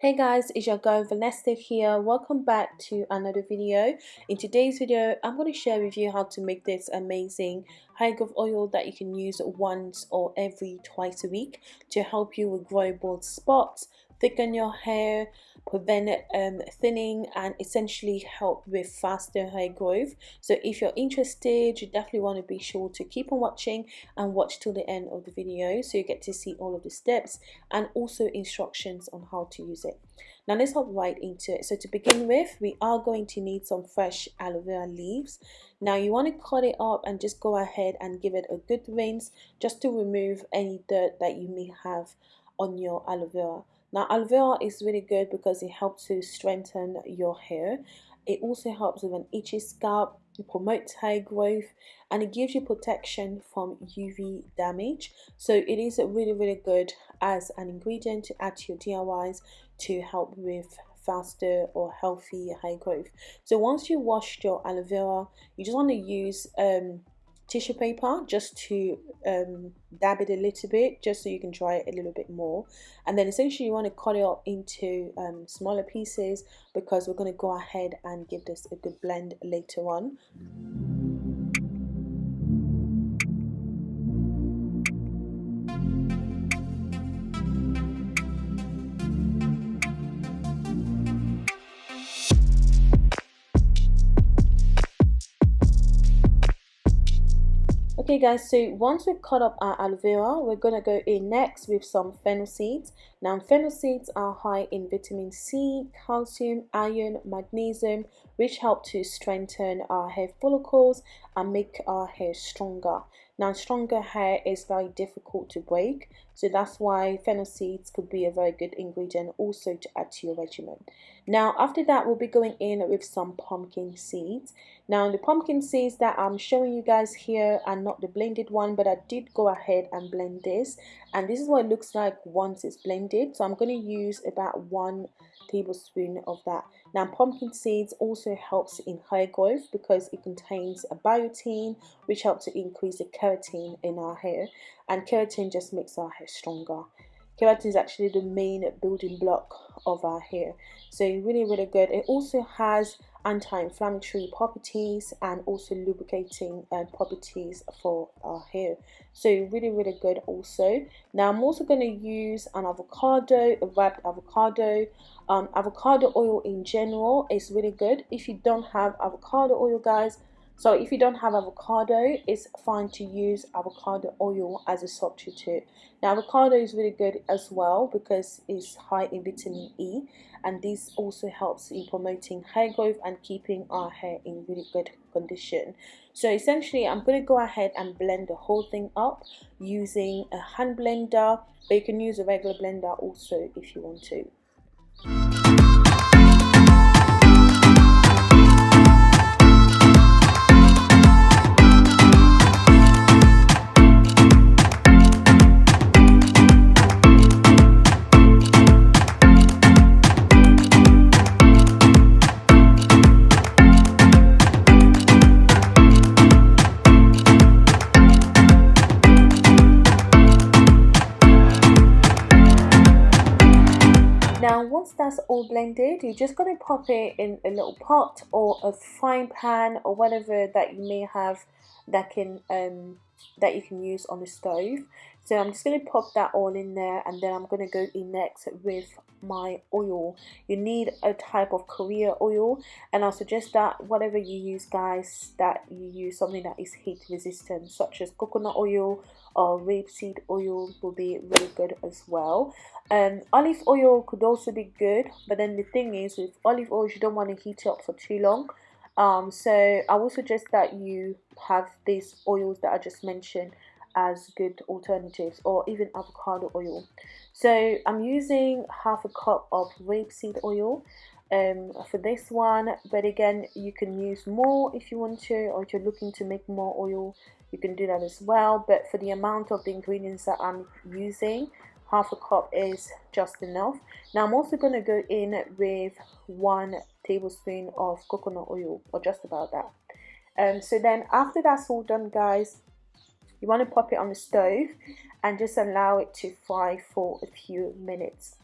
Hey guys, it's your girl Vanessa here. Welcome back to another video. In today's video, I'm going to share with you how to make this amazing hair growth oil that you can use once or every twice a week to help you with growing bald spots, thicken your hair, prevent um, thinning and essentially help with faster hair growth. So if you're interested, you definitely want to be sure to keep on watching and watch till the end of the video so you get to see all of the steps and also instructions on how to use it. Now let's hop right into it. So to begin with, we are going to need some fresh aloe vera leaves. Now you want to cut it up and just go ahead and give it a good rinse just to remove any dirt that you may have on your aloe vera. Now aloe vera is really good because it helps to strengthen your hair. It also helps with an itchy scalp, it promotes hair growth and it gives you protection from UV damage. So it is really really good as an ingredient to add to your DIYs to help with faster or healthy hair growth. So once you washed your aloe vera, you just want to use um, tissue paper just to um, dab it a little bit just so you can dry it a little bit more and then essentially you want to cut it up into um, smaller pieces because we're going to go ahead and give this a good blend later on. Okay guys, so once we've cut up our aloe vera, we're to go in next with some fennel seeds. Now fennel seeds are high in vitamin C, calcium, iron, magnesium, which help to strengthen our hair follicles and make our hair stronger. Now stronger hair is very difficult to break, so that's why fennel seeds could be a very good ingredient also to add to your regimen. Now after that we'll be going in with some pumpkin seeds. Now the pumpkin seeds that I'm showing you guys here are not the blended one but I did go ahead and blend this and this is what it looks like once it's blended. So I'm going to use about one tablespoon of that. Now pumpkin seeds also helps in hair growth because it contains a biotin which helps to increase the keratin in our hair and keratin just makes our hair stronger. Keratin is actually the main building block of our hair. So really, really good. It also has anti-inflammatory properties and also lubricating uh, properties for our hair. So really, really good also. Now I'm also going to use an avocado, a wrapped avocado. Um, avocado oil in general is really good. If you don't have avocado oil, guys, so if you don't have avocado, it's fine to use avocado oil as a substitute. Now avocado is really good as well because it's high in vitamin E and this also helps in promoting hair growth and keeping our hair in really good condition. So essentially I'm going to go ahead and blend the whole thing up using a hand blender but you can use a regular blender also if you want to. Once that's all blended, you're just going to pop it in a little pot or a frying pan or whatever that you may have that can um, that you can use on the stove. So I'm just going to pop that all in there and then I'm going to go in next with my oil. You need a type of carrier oil and I suggest that whatever you use guys that you use something that is heat resistant such as coconut oil or rapeseed oil will be really good as well. Um, olive oil could also be good but then the thing is with olive oil you don't want to heat it up for too long um, so I would suggest that you have these oils that I just mentioned as good alternatives or even avocado oil. So I'm using half a cup of rapeseed oil um, for this one but again you can use more if you want to or if you're looking to make more oil you can do that as well but for the amount of the ingredients that I'm using half a cup is just enough. Now I'm also going to go in with one tablespoon of coconut oil or just about that. Um, so then after that's all done guys you want to pop it on the stove and just allow it to fry for a few minutes.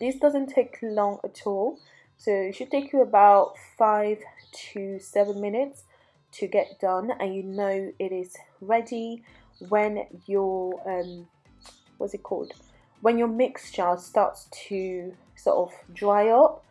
This doesn't take long at all so it should take you about five to seven minutes to get done and you know it is ready when your um what's it called? When your mixture starts to sort of dry up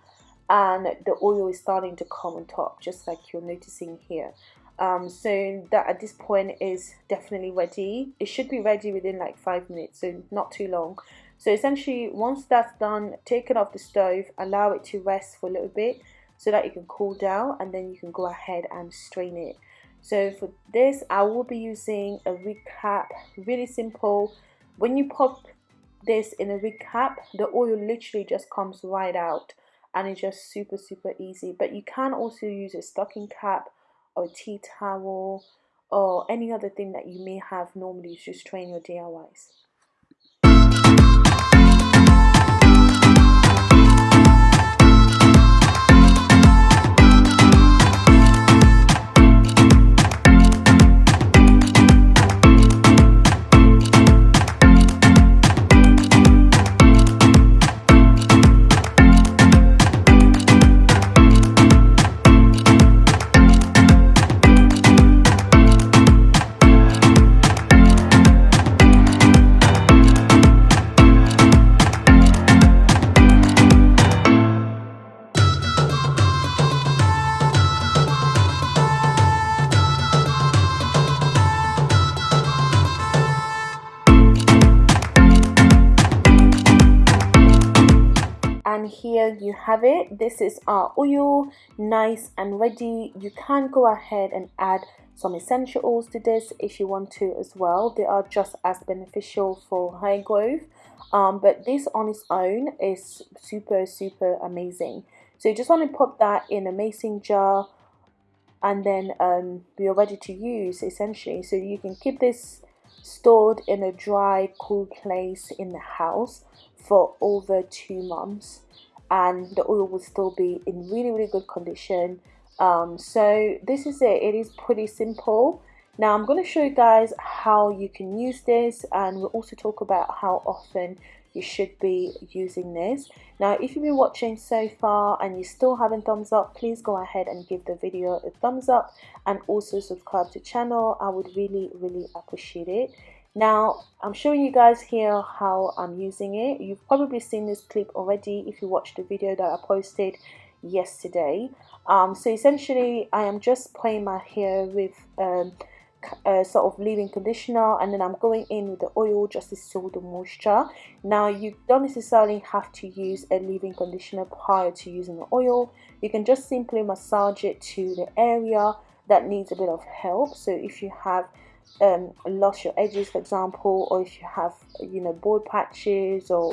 and the oil is starting to come on top just like you're noticing here um, so that at this point is definitely ready. It should be ready within like five minutes so not too long. So essentially once that's done take it off the stove allow it to rest for a little bit so that it can cool down and then you can go ahead and strain it. So for this I will be using a wig cap really simple. When you pop this in a wig cap the oil literally just comes right out and it's just super super easy. But you can also use a stocking cap or a tea towel or any other thing that you may have normally to train your DIYs. Here you have it. This is our oil nice and ready. You can go ahead and add some essential oils to this if you want to as well. They are just as beneficial for hair growth um, but this on its own is super super amazing. So you just want to pop that in a mason jar and then um, you're ready to use essentially. So you can keep this stored in a dry cool place in the house for over two months and the oil will still be in really really good condition. Um, so this is it. It is pretty simple. Now I'm going to show you guys how you can use this and we'll also talk about how often you should be using this. Now if you've been watching so far and you still haven't thumbs up please go ahead and give the video a thumbs up and also subscribe to channel. I would really really appreciate it now, I'm showing you guys here how I'm using it. You've probably seen this clip already if you watched the video that I posted yesterday. Um, so essentially, I am just playing my hair with um, a sort of leave-in conditioner and then I'm going in with the oil just to seal the moisture. Now, you don't necessarily have to use a leave-in conditioner prior to using the oil. You can just simply massage it to the area that needs a bit of help. So if you have um, lost your edges for example or if you have you know bald patches or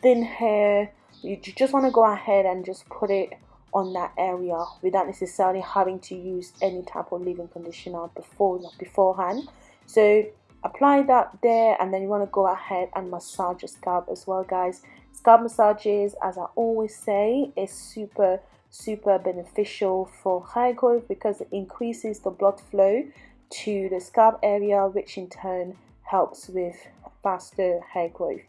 thin hair you just want to go ahead and just put it on that area without necessarily having to use any type of leave-in conditioner before beforehand. So apply that there and then you want to go ahead and massage your scalp as well guys. Scalp massages as I always say is super super beneficial for hair growth because it increases the blood flow to the scalp area which in turn helps with faster hair growth.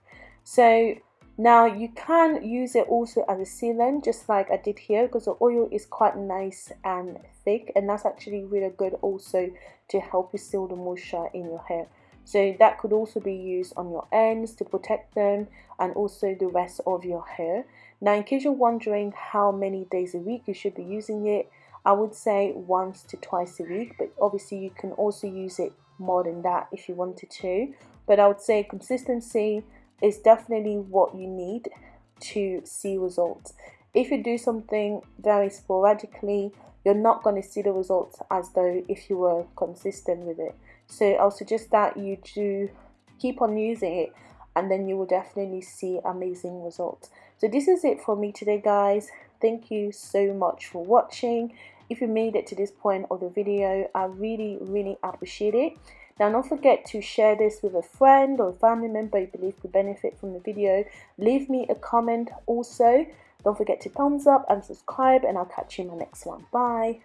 So now you can use it also as a sealant just like I did here because the oil is quite nice and thick and that's actually really good also to help you seal the moisture in your hair. So that could also be used on your ends to protect them and also the rest of your hair. Now in case you're wondering how many days a week you should be using it I would say once to twice a week, but obviously you can also use it more than that if you wanted to. But I would say consistency is definitely what you need to see results. If you do something very sporadically, you're not going to see the results as though if you were consistent with it. So I'll suggest that you do keep on using it and then you will definitely see amazing results. So this is it for me today guys. Thank you so much for watching if you made it to this point of the video i really really appreciate it. Now don't forget to share this with a friend or a family member you believe could benefit from the video. Leave me a comment also. Don't forget to thumbs up and subscribe and i'll catch you in my next one. Bye